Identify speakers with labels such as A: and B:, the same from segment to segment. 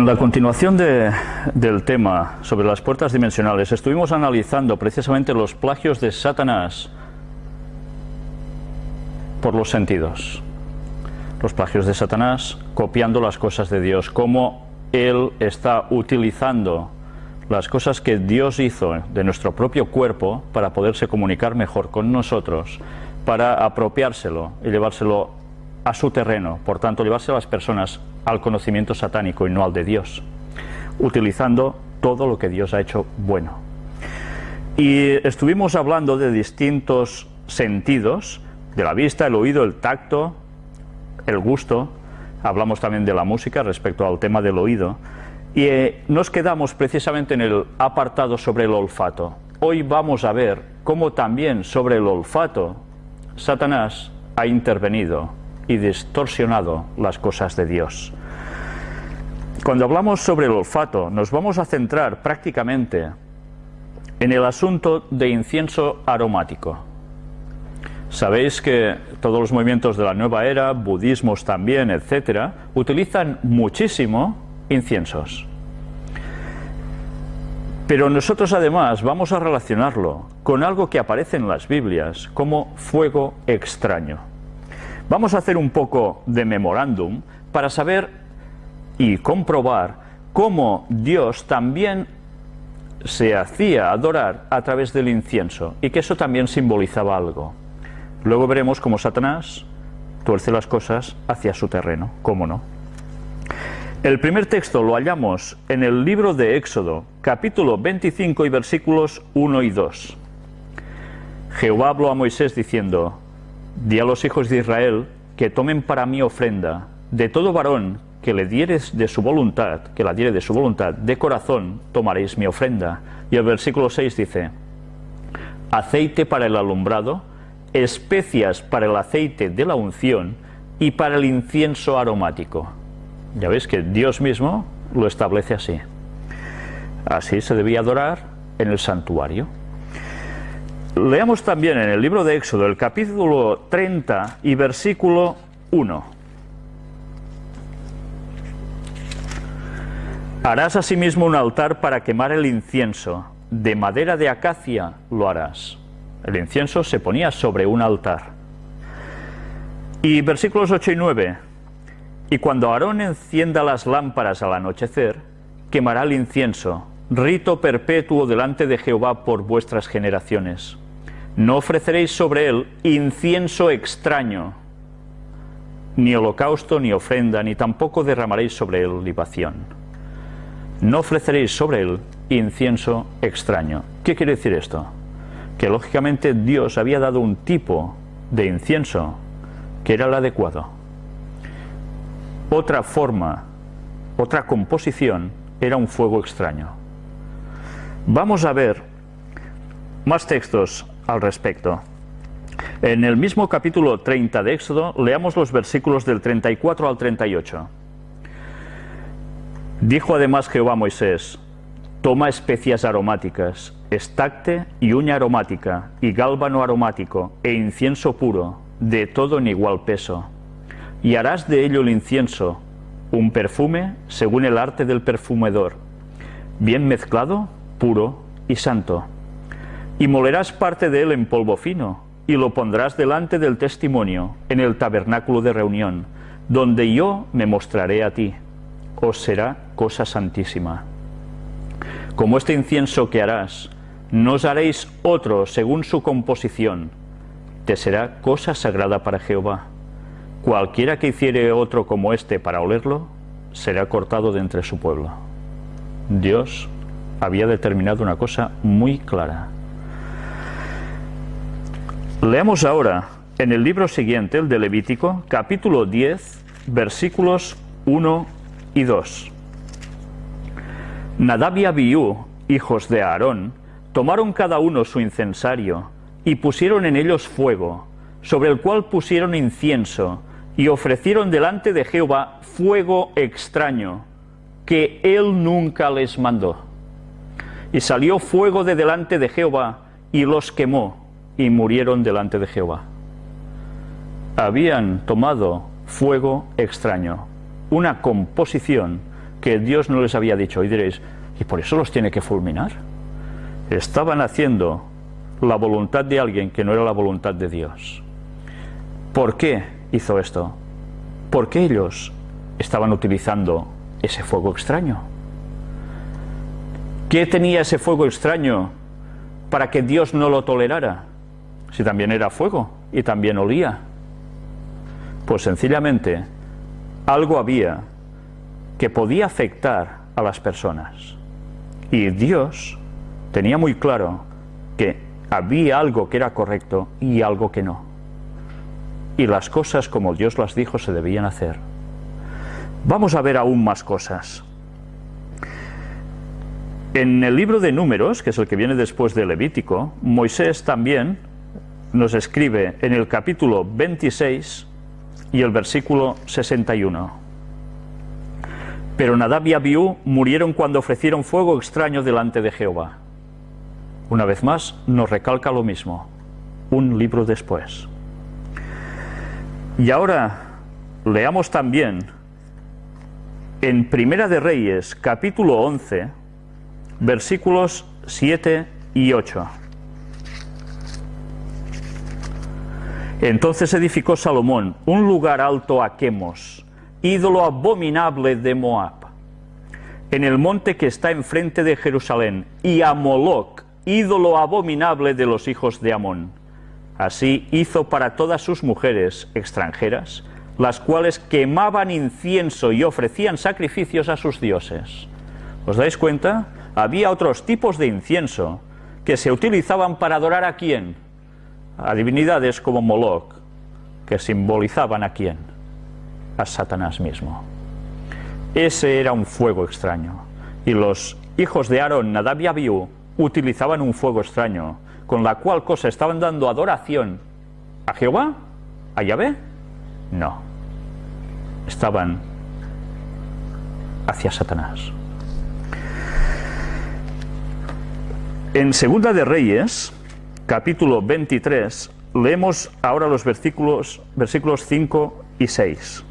A: En la continuación de, del tema sobre las puertas dimensionales, estuvimos analizando precisamente los plagios de Satanás por los sentidos. Los plagios de Satanás copiando las cosas de Dios, cómo él está utilizando las cosas que Dios hizo de nuestro propio cuerpo para poderse comunicar mejor con nosotros, para apropiárselo y llevárselo a su terreno, por tanto llevarse a las personas al conocimiento satánico y no al de Dios, utilizando todo lo que Dios ha hecho bueno. Y estuvimos hablando de distintos sentidos, de la vista, el oído, el tacto, el gusto, hablamos también de la música respecto al tema del oído, y eh, nos quedamos precisamente en el apartado sobre el olfato. Hoy vamos a ver cómo también sobre el olfato Satanás ha intervenido y distorsionado las cosas de Dios. Cuando hablamos sobre el olfato, nos vamos a centrar prácticamente en el asunto de incienso aromático. Sabéis que todos los movimientos de la nueva era, budismos también, etcétera, utilizan muchísimo inciensos. Pero nosotros además vamos a relacionarlo con algo que aparece en las Biblias como fuego extraño. Vamos a hacer un poco de memorándum para saber y comprobar cómo Dios también se hacía adorar a través del incienso y que eso también simbolizaba algo. Luego veremos cómo Satanás tuerce las cosas hacia su terreno, cómo no. El primer texto lo hallamos en el libro de Éxodo, capítulo 25 y versículos 1 y 2. Jehová habló a Moisés diciendo, Di a los hijos de Israel que tomen para mí ofrenda de todo varón que le dieres de su voluntad, que la diere de su voluntad, de corazón tomaréis mi ofrenda. Y el versículo 6 dice, aceite para el alumbrado, especias para el aceite de la unción y para el incienso aromático. Ya veis que Dios mismo lo establece así. Así se debía adorar en el santuario. Leamos también en el libro de Éxodo el capítulo 30 y versículo 1. Harás asimismo un altar para quemar el incienso, de madera de acacia lo harás. El incienso se ponía sobre un altar. Y versículos 8 y 9. Y cuando Aarón encienda las lámparas al anochecer, quemará el incienso, rito perpetuo delante de Jehová por vuestras generaciones. No ofreceréis sobre él incienso extraño, ni holocausto, ni ofrenda, ni tampoco derramaréis sobre él libación. No ofreceréis sobre él incienso extraño. ¿Qué quiere decir esto? Que lógicamente Dios había dado un tipo de incienso que era el adecuado otra forma, otra composición, era un fuego extraño. Vamos a ver más textos al respecto. En el mismo capítulo 30 de Éxodo, leamos los versículos del 34 al 38. Dijo además Jehová a Moisés, toma especias aromáticas, estacte y uña aromática, y gálbano aromático, e incienso puro, de todo en igual peso y harás de ello el incienso, un perfume según el arte del perfumedor, bien mezclado, puro y santo. Y molerás parte de él en polvo fino, y lo pondrás delante del testimonio, en el tabernáculo de reunión, donde yo me mostraré a ti. Os será cosa santísima. Como este incienso que harás, no os haréis otro según su composición, te será cosa sagrada para Jehová. Cualquiera que hiciere otro como este para olerlo, será cortado de entre su pueblo. Dios había determinado una cosa muy clara. Leamos ahora en el libro siguiente, el de Levítico, capítulo 10, versículos 1 y 2. Nadab y Abiú, hijos de Aarón, tomaron cada uno su incensario y pusieron en ellos fuego, sobre el cual pusieron incienso, y ofrecieron delante de Jehová fuego extraño, que él nunca les mandó. Y salió fuego de delante de Jehová, y los quemó, y murieron delante de Jehová. Habían tomado fuego extraño, una composición que Dios no les había dicho. Y diréis, ¿y por eso los tiene que fulminar? Estaban haciendo la voluntad de alguien que no era la voluntad de Dios. ¿Por qué hizo esto? Porque ellos estaban utilizando ese fuego extraño. ¿Qué tenía ese fuego extraño para que Dios no lo tolerara? Si también era fuego y también olía. Pues sencillamente algo había que podía afectar a las personas. Y Dios tenía muy claro que había algo que era correcto y algo que no. Y las cosas como Dios las dijo se debían hacer. Vamos a ver aún más cosas. En el libro de Números, que es el que viene después de Levítico, Moisés también nos escribe en el capítulo 26 y el versículo 61. Pero Nadab y Abiú murieron cuando ofrecieron fuego extraño delante de Jehová. Una vez más nos recalca lo mismo, un libro después. Y ahora leamos también en Primera de Reyes, capítulo 11, versículos 7 y 8. Entonces edificó Salomón un lugar alto a Quemos, ídolo abominable de Moab, en el monte que está enfrente de Jerusalén, y a Moloc, ídolo abominable de los hijos de Amón. Así hizo para todas sus mujeres extranjeras, las cuales quemaban incienso y ofrecían sacrificios a sus dioses. ¿Os dais cuenta? Había otros tipos de incienso que se utilizaban para adorar a quién? A divinidades como Moloch, que simbolizaban a quién? A Satanás mismo. Ese era un fuego extraño. Y los hijos de Aarón, Nadab y Abiú, utilizaban un fuego extraño, con la cual cosa estaban dando adoración a Jehová, a Yahvé, no. Estaban hacia Satanás. En Segunda de Reyes, capítulo 23, leemos ahora los versículos, versículos 5 y 6.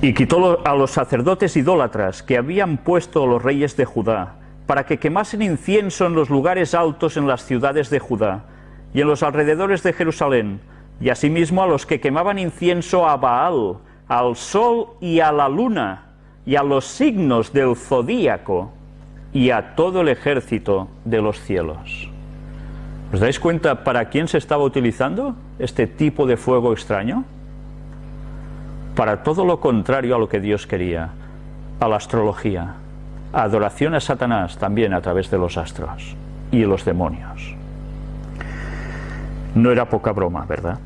A: Y quitó a los sacerdotes idólatras que habían puesto los reyes de Judá, para que quemasen incienso en los lugares altos en las ciudades de Judá y en los alrededores de Jerusalén, y asimismo a los que quemaban incienso a Baal, al sol y a la luna, y a los signos del zodíaco, y a todo el ejército de los cielos. ¿Os dais cuenta para quién se estaba utilizando este tipo de fuego extraño? para todo lo contrario a lo que Dios quería, a la astrología, adoración a Satanás también a través de los astros y los demonios. No era poca broma, ¿verdad?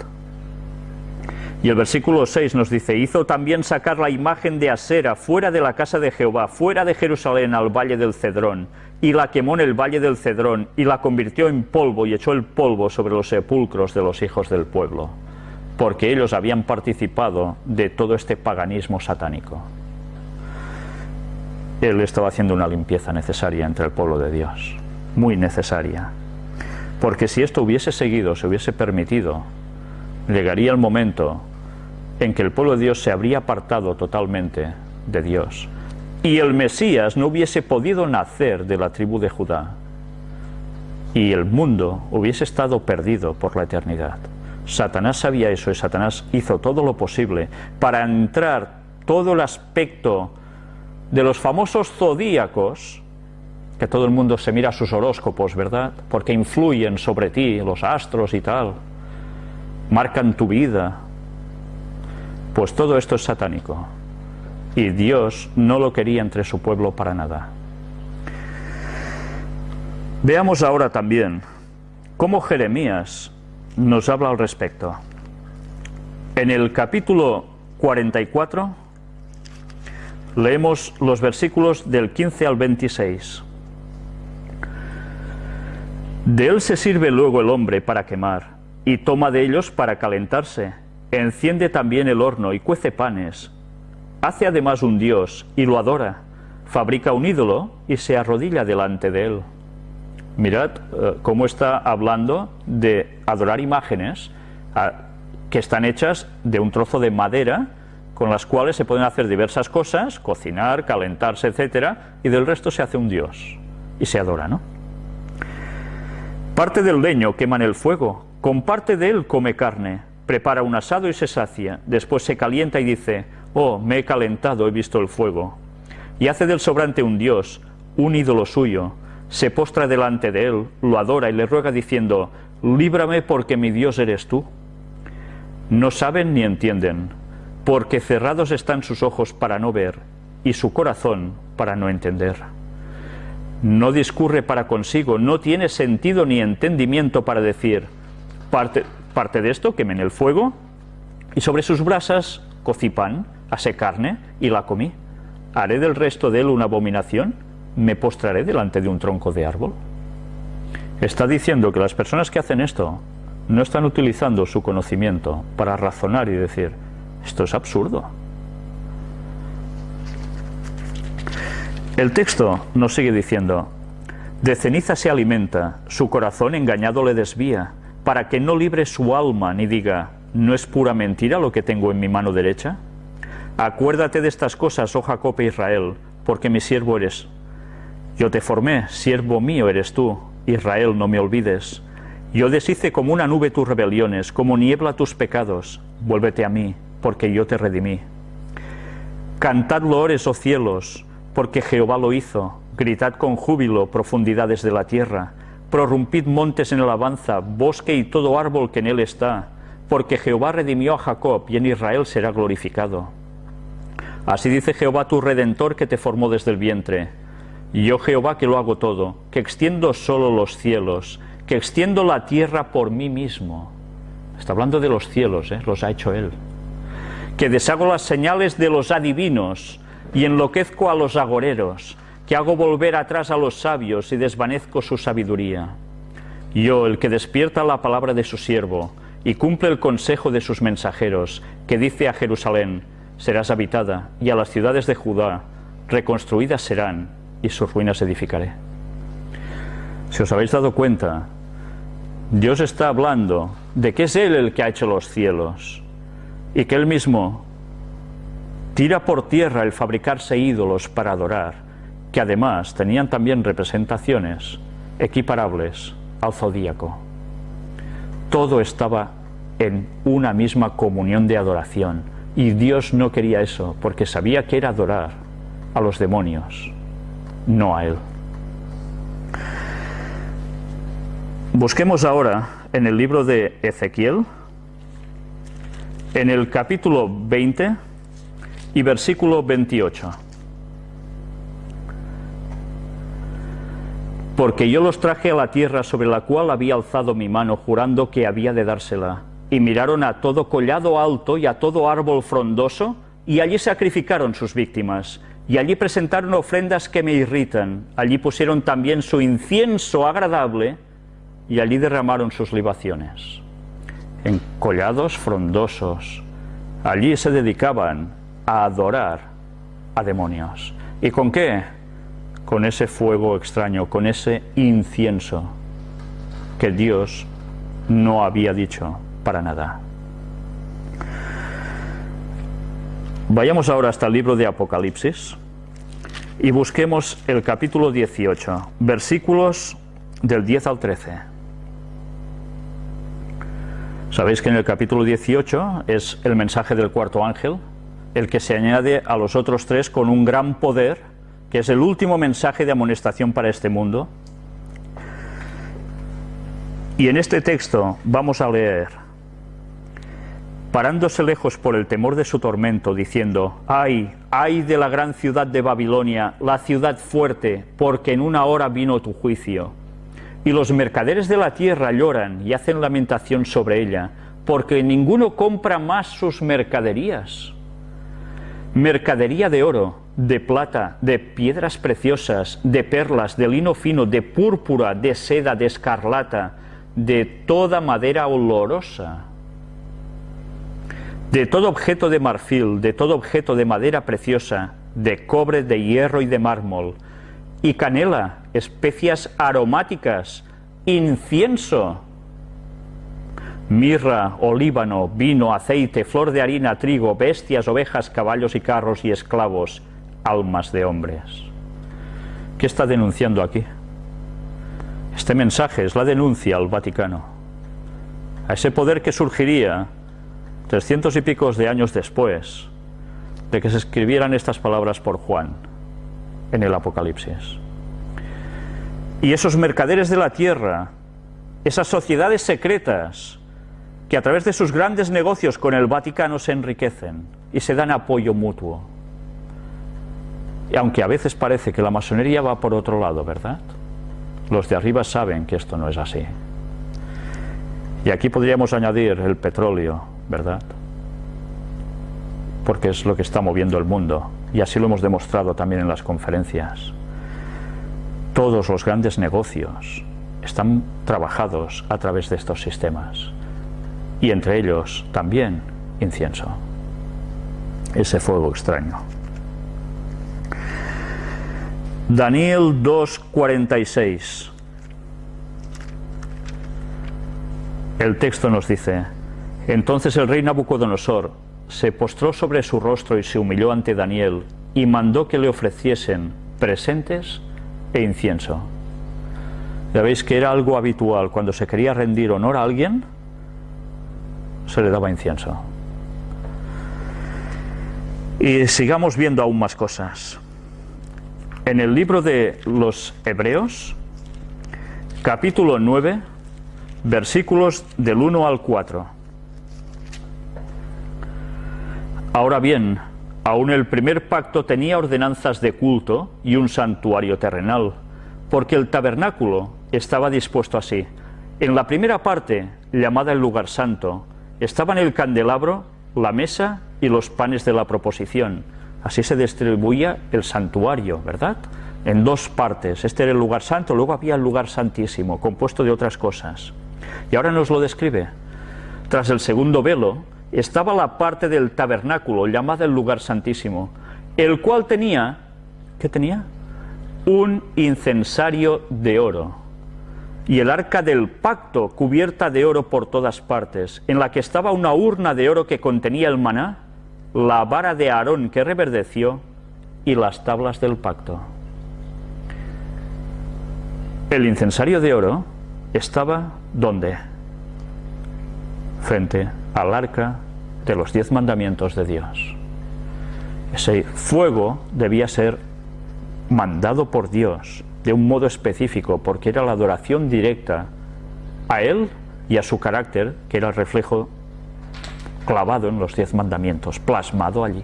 A: Y el versículo 6 nos dice, hizo también sacar la imagen de Asera fuera de la casa de Jehová, fuera de Jerusalén al valle del Cedrón, y la quemó en el valle del Cedrón, y la convirtió en polvo, y echó el polvo sobre los sepulcros de los hijos del pueblo porque ellos habían participado de todo este paganismo satánico. Él estaba haciendo una limpieza necesaria entre el pueblo de Dios, muy necesaria. Porque si esto hubiese seguido, se hubiese permitido, llegaría el momento en que el pueblo de Dios se habría apartado totalmente de Dios y el Mesías no hubiese podido nacer de la tribu de Judá y el mundo hubiese estado perdido por la eternidad. Satanás sabía eso y Satanás hizo todo lo posible para entrar todo el aspecto de los famosos zodíacos, que todo el mundo se mira sus horóscopos, ¿verdad? Porque influyen sobre ti, los astros y tal, marcan tu vida. Pues todo esto es satánico. Y Dios no lo quería entre su pueblo para nada. Veamos ahora también cómo Jeremías nos habla al respecto. En el capítulo 44 leemos los versículos del 15 al 26. De él se sirve luego el hombre para quemar, y toma de ellos para calentarse. Enciende también el horno y cuece panes. Hace además un dios y lo adora. Fabrica un ídolo y se arrodilla delante de él. Mirad eh, cómo está hablando de adorar imágenes, que están hechas de un trozo de madera con las cuales se pueden hacer diversas cosas, cocinar, calentarse, etcétera, y del resto se hace un dios y se adora, ¿no? Parte del leño quema en el fuego, con parte de él come carne, prepara un asado y se sacia, después se calienta y dice, oh, me he calentado, he visto el fuego, y hace del sobrante un dios, un ídolo suyo, se postra delante de él, lo adora y le ruega diciendo, líbrame porque mi Dios eres tú. No saben ni entienden, porque cerrados están sus ojos para no ver y su corazón para no entender. No discurre para consigo, no tiene sentido ni entendimiento para decir, parte, parte de esto quemé en el fuego y sobre sus brasas cocí pan, asé carne y la comí. ¿Haré del resto de él una abominación? ¿Me postraré delante de un tronco de árbol? Está diciendo que las personas que hacen esto no están utilizando su conocimiento para razonar y decir, esto es absurdo. El texto nos sigue diciendo, de ceniza se alimenta, su corazón engañado le desvía, para que no libre su alma ni diga, ¿no es pura mentira lo que tengo en mi mano derecha? Acuérdate de estas cosas, oh Jacob e Israel, porque mi siervo eres. Yo te formé, siervo mío eres tú, Israel, no me olvides. Yo deshice como una nube tus rebeliones, como niebla tus pecados. Vuélvete a mí, porque yo te redimí. Cantad loores, oh cielos, porque Jehová lo hizo. Gritad con júbilo, profundidades de la tierra. Prorrumpid montes en alabanza, bosque y todo árbol que en él está, porque Jehová redimió a Jacob y en Israel será glorificado. Así dice Jehová tu redentor que te formó desde el vientre. Yo Jehová que lo hago todo, que extiendo solo los cielos, que extiendo la tierra por mí mismo. Está hablando de los cielos, ¿eh? los ha hecho Él que deshago las señales de los adivinos y enloquezco a los agoreros, que hago volver atrás a los sabios y desvanezco su sabiduría. Yo, el que despierta la palabra de su siervo y cumple el consejo de sus mensajeros, que dice a Jerusalén, serás habitada, y a las ciudades de Judá, reconstruidas serán, y sus ruinas edificaré. Si os habéis dado cuenta, Dios está hablando de que es Él el que ha hecho los cielos, y que él mismo tira por tierra el fabricarse ídolos para adorar, que además tenían también representaciones equiparables al zodíaco. Todo estaba en una misma comunión de adoración y Dios no quería eso porque sabía que era adorar a los demonios, no a Él. Busquemos ahora en el libro de Ezequiel, en el capítulo 20 y versículo 28. Porque yo los traje a la tierra sobre la cual había alzado mi mano jurando que había de dársela. Y miraron a todo collado alto y a todo árbol frondoso, y allí sacrificaron sus víctimas. Y allí presentaron ofrendas que me irritan. Allí pusieron también su incienso agradable, y allí derramaron sus libaciones en collados frondosos. Allí se dedicaban a adorar a demonios. ¿Y con qué? Con ese fuego extraño, con ese incienso que Dios no había dicho para nada. Vayamos ahora hasta el libro de Apocalipsis y busquemos el capítulo 18, versículos del 10 al 13. Sabéis que en el capítulo 18 es el mensaje del cuarto ángel, el que se añade a los otros tres con un gran poder, que es el último mensaje de amonestación para este mundo. Y en este texto vamos a leer, parándose lejos por el temor de su tormento, diciendo, ay, ay de la gran ciudad de Babilonia, la ciudad fuerte, porque en una hora vino tu juicio y los mercaderes de la tierra lloran y hacen lamentación sobre ella, porque ninguno compra más sus mercaderías. Mercadería de oro, de plata, de piedras preciosas, de perlas, de lino fino, de púrpura, de seda, de escarlata, de toda madera olorosa, de todo objeto de marfil, de todo objeto de madera preciosa, de cobre, de hierro y de mármol, y canela, especias aromáticas, incienso, mirra, olíbano, vino, aceite, flor de harina, trigo, bestias, ovejas, caballos y carros y esclavos, almas de hombres. ¿Qué está denunciando aquí? Este mensaje es la denuncia al Vaticano, a ese poder que surgiría trescientos y picos de años después de que se escribieran estas palabras por Juan en el Apocalipsis. Y esos mercaderes de la tierra, esas sociedades secretas, que a través de sus grandes negocios con el Vaticano se enriquecen y se dan apoyo mutuo. Aunque a veces parece que la masonería va por otro lado, ¿verdad? Los de arriba saben que esto no es así. Y aquí podríamos añadir el petróleo, ¿verdad? Porque es lo que está moviendo el mundo. Y así lo hemos demostrado también en las conferencias. Todos los grandes negocios están trabajados a través de estos sistemas. Y entre ellos también incienso. Ese fuego extraño. Daniel 2.46 El texto nos dice, entonces el rey Nabucodonosor se postró sobre su rostro y se humilló ante Daniel y mandó que le ofreciesen presentes e incienso. Ya veis que era algo habitual, cuando se quería rendir honor a alguien, se le daba incienso. Y sigamos viendo aún más cosas. En el libro de los Hebreos, capítulo 9, versículos del 1 al 4. Ahora bien, aún el primer pacto tenía ordenanzas de culto y un santuario terrenal, porque el tabernáculo estaba dispuesto así. En la primera parte, llamada el lugar santo, estaban el candelabro, la mesa y los panes de la proposición. Así se distribuía el santuario, ¿verdad? En dos partes. Este era el lugar santo, luego había el lugar santísimo, compuesto de otras cosas. Y ahora nos lo describe. Tras el segundo velo estaba la parte del tabernáculo llamada el lugar santísimo, el cual tenía, ¿qué tenía? Un incensario de oro y el arca del pacto cubierta de oro por todas partes, en la que estaba una urna de oro que contenía el maná, la vara de Aarón que reverdeció y las tablas del pacto. El incensario de oro estaba ¿dónde? Frente al arca de los diez mandamientos de Dios. Ese fuego debía ser mandado por Dios de un modo específico, porque era la adoración directa a Él y a su carácter, que era el reflejo clavado en los diez mandamientos, plasmado allí.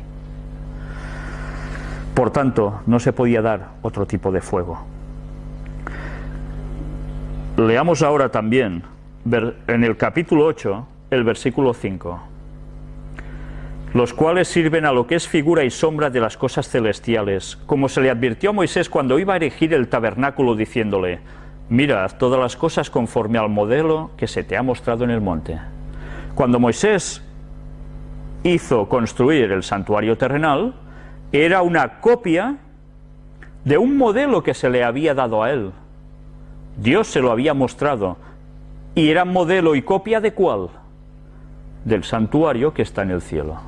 A: Por tanto, no se podía dar otro tipo de fuego. Leamos ahora también en el capítulo 8 el versículo 5 los cuales sirven a lo que es figura y sombra de las cosas celestiales, como se le advirtió a Moisés cuando iba a erigir el tabernáculo diciéndole, mira todas las cosas conforme al modelo que se te ha mostrado en el monte. Cuando Moisés hizo construir el santuario terrenal, era una copia de un modelo que se le había dado a él. Dios se lo había mostrado. ¿Y era modelo y copia de cuál? Del santuario que está en el cielo.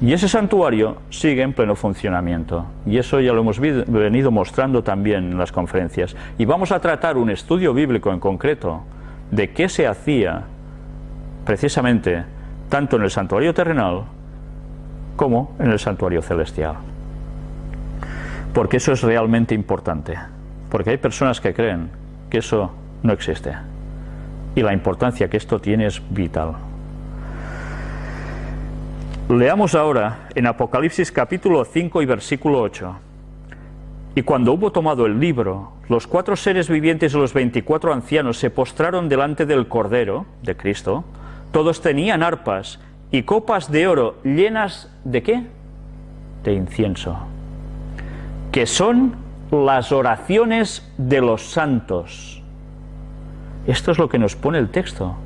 A: Y ese santuario sigue en pleno funcionamiento. Y eso ya lo hemos venido mostrando también en las conferencias. Y vamos a tratar un estudio bíblico en concreto de qué se hacía precisamente tanto en el santuario terrenal como en el santuario celestial. Porque eso es realmente importante. Porque hay personas que creen que eso no existe. Y la importancia que esto tiene es vital. Leamos ahora en Apocalipsis capítulo 5 y versículo 8. Y cuando hubo tomado el libro, los cuatro seres vivientes y los veinticuatro ancianos se postraron delante del Cordero, de Cristo. Todos tenían arpas y copas de oro llenas de qué? De incienso. Que son las oraciones de los santos. Esto es lo que nos pone el texto.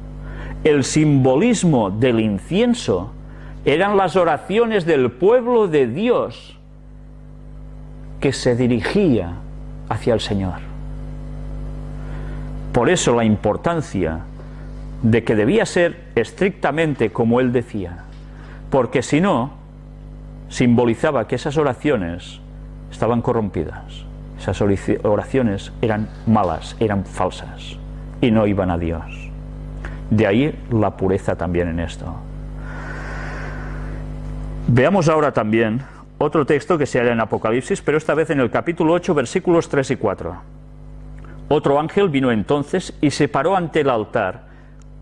A: El simbolismo del incienso eran las oraciones del pueblo de Dios que se dirigía hacia el Señor. Por eso la importancia de que debía ser estrictamente como él decía, porque si no, simbolizaba que esas oraciones estaban corrompidas, esas oraciones eran malas, eran falsas y no iban a Dios. De ahí la pureza también en esto. Veamos ahora también otro texto que se halla en Apocalipsis, pero esta vez en el capítulo 8, versículos 3 y 4. Otro ángel vino entonces y se paró ante el altar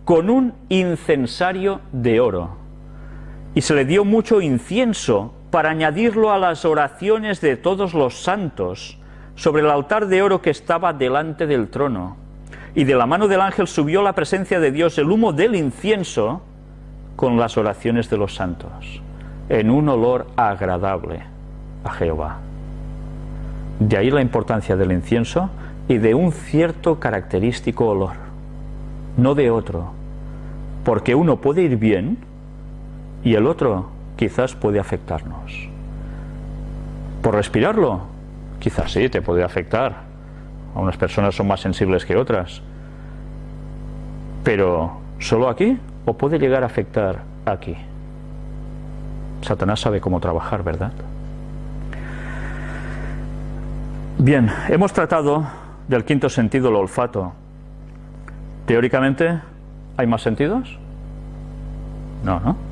A: con un incensario de oro, y se le dio mucho incienso para añadirlo a las oraciones de todos los santos sobre el altar de oro que estaba delante del trono. Y de la mano del ángel subió la presencia de Dios el humo del incienso con las oraciones de los santos, en un olor agradable a Jehová. De ahí la importancia del incienso y de un cierto característico olor, no de otro, porque uno puede ir bien y el otro quizás puede afectarnos. Por respirarlo, quizás sí, te puede afectar. A unas personas son más sensibles que otras. Pero, ¿solo aquí? ¿O puede llegar a afectar aquí? Satanás sabe cómo trabajar, ¿verdad? Bien, hemos tratado del quinto sentido, el olfato. Teóricamente, ¿hay más sentidos? No, ¿no?